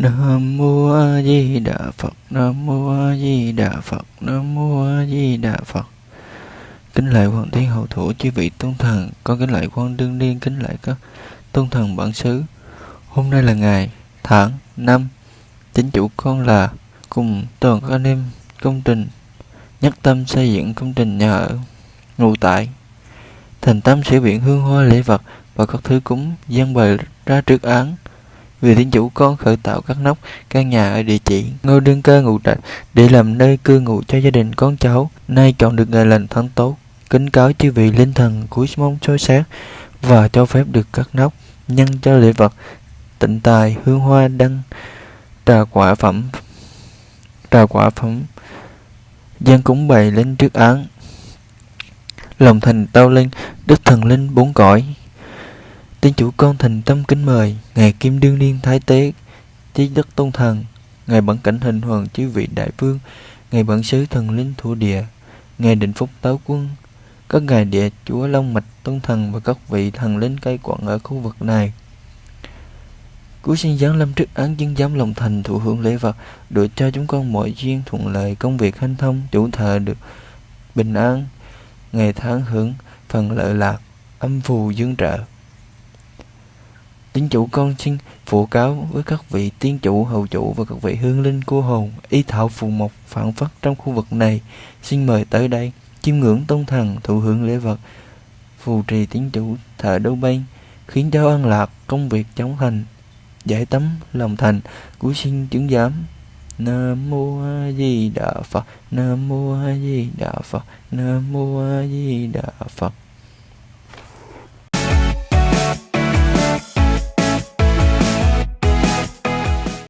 Nam mô A Di Đà Phật. Nam mô A Di Đà Phật. Nam mô A Di Đà Phật. Kính lạy hoàng thiên hậu thủ chư vị tôn thần, con kính lạy quan đương niên, kính lạy các tôn thần bản xứ. Hôm nay là ngày, tháng, năm, chính chủ con là cùng toàn các anh em công trình nhất tâm xây dựng công trình nhà ở ngụ tại thành tâm sẽ biện hương hoa lễ vật và các thứ cúng dân bày ra trước án vì thiên chủ con khởi tạo các nóc căn nhà ở địa chỉ, ngôi đương cơ ngụ trạch, để làm nơi cư ngụ cho gia đình con cháu, nay chọn được ngày lành tháng tốt, kính cáo chư vị linh thần cuối mong soi sáng và cho phép được các nóc, nhân cho lễ vật, tịnh tài, hương hoa, đăng, trà quả phẩm, trà quả phẩm. Dân cúng bày lên trước án. Lòng thành tao linh, đức thần linh bốn cõi tiên chủ con thành tâm kính mời ngài kim đương niên thái tế chí đức tôn thần ngài bản cảnh hình hoàng chư vị đại vương ngài bản sứ thần linh thủ địa ngài định phúc táo quân các ngài địa chúa long mạch tôn thần và các vị thần linh cai quản ở khu vực này Cứu xin giáng lâm trước án dân giám lòng thành thụ hưởng lễ vật, được cho chúng con mọi duyên thuận lợi, công việc hanh thông, chủ thờ được bình an, ngày tháng hưởng phần lợi lạc, âm phù dương trợ. Tín chủ con xin phụ cáo với các vị tiên chủ, hầu chủ và các vị hương linh cô hồn, y thảo phù mộc phản phất trong khu vực này. Xin mời tới đây, chiêm ngưỡng tôn thần, thụ hưởng lễ vật, phù trì tín chủ thợ đấu bay, khiến cho an lạc, công việc chống thành, giải tấm lòng thành. Của xin chứng giám. Nam mô a di đà phật. Nam mô a di đà phật. Nam mô a di đà phật.